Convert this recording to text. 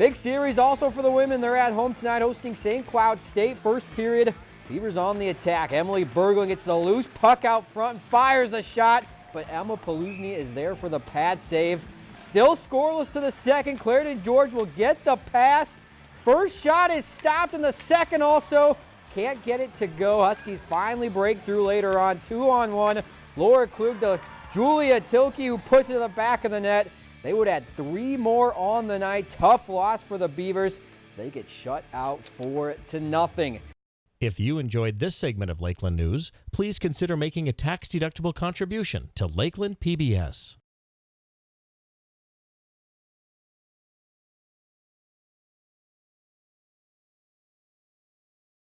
Big series also for the women. They're at home tonight hosting St. Cloud State. First period, Beavers on the attack. Emily Berglund gets the loose puck out front, and fires the shot, but Emma Polusny is there for the pad save. Still scoreless to the second. Clarendon George will get the pass. First shot is stopped and the second also can't get it to go. Huskies finally break through later on. Two on one. Laura Klug to Julia Tilke who puts it to the back of the net. They would add three more on the night. Tough loss for the Beavers. They get shut out four to nothing. If you enjoyed this segment of Lakeland News, please consider making a tax-deductible contribution to Lakeland PBS.